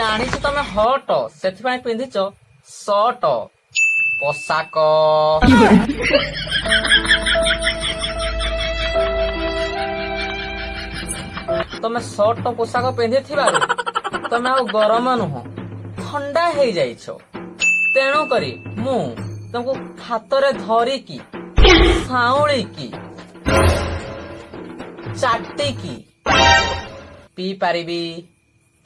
ଜାଣିଛ ତମେ ହଟ ସେଥିପାଇଁ ପିନ୍ଧିଛ ସଟ ପୋଷାକ ତମେ ସଟ ପୋଷାକ ପିନ୍ଧିଥିବାରୁ ତମେ ଆଉ ଗରମ ନୁହଁ ଥଣ୍ଡା ହେଇଯାଇଛ ତେଣୁ କରି ମୁଁ ତମକୁ ହାତରେ ଧରିକି ସାଉଁଳିକି ଚାଟିକି ପିଇ ପାରିବି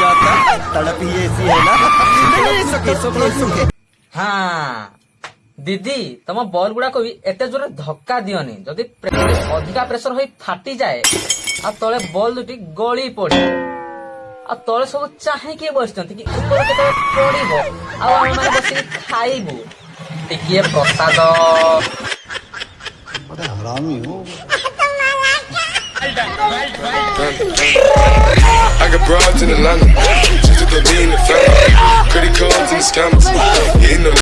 जाता तड़प ही ऐसी है ना हाँ দিদি তোম বল গুড়াক এতে জোরে ধক্কা দিওনি যদি অধিকা প্রেসর হয়ে ফাটি যায় আর তলে বল দুটি গলি পড়ে আর তলে সব চাহিকি বসছেন কি উপরে কেতবে পড়িব আর আমি বসিকি খাইবু ଟିକିଏ ପ୍ରସାଦ ହରାମି ହଉ broads in Atlanta. Just to go be in the Credit cards and scammers. Hitting